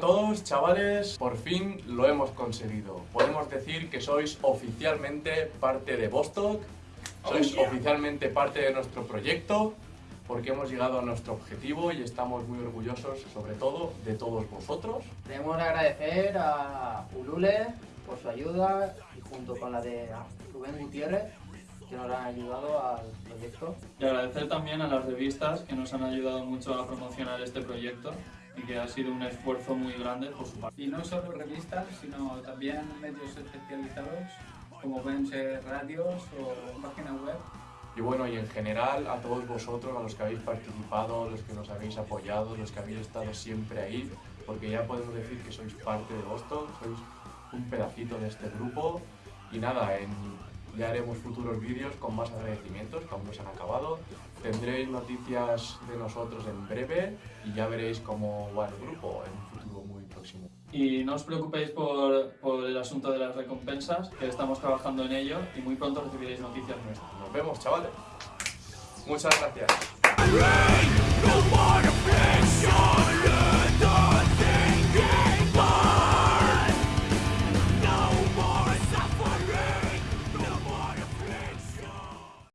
todos, chavales, por fin lo hemos conseguido. Podemos decir que sois oficialmente parte de Vostok, sois oficialmente parte de nuestro proyecto, porque hemos llegado a nuestro objetivo y estamos muy orgullosos, sobre todo, de todos vosotros. Queremos agradecer a Ulule por su ayuda y junto con la de Rubén Gutiérrez que nos han ayudado al proyecto. Y agradecer también a las revistas que nos han ayudado mucho a promocionar este proyecto y que ha sido un esfuerzo muy grande por su parte. Y no solo revistas, sino también medios especializados como pueden ser radios o páginas web. Y bueno, y en general a todos vosotros, a los que habéis participado, los que nos habéis apoyado, los que habéis estado siempre ahí, porque ya podemos decir que sois parte de Boston, sois un pedacito de este grupo. Y nada, en, ya haremos futuros vídeos con más agradecimientos que aún no se han acabado. Tendréis noticias de nosotros en breve y ya veréis cómo va el grupo en un futuro muy próximo. Y no os preocupéis por, por el asunto de las recompensas, que estamos trabajando en ello y muy pronto recibiréis noticias nuestras. Nos vemos, chavales. Muchas gracias.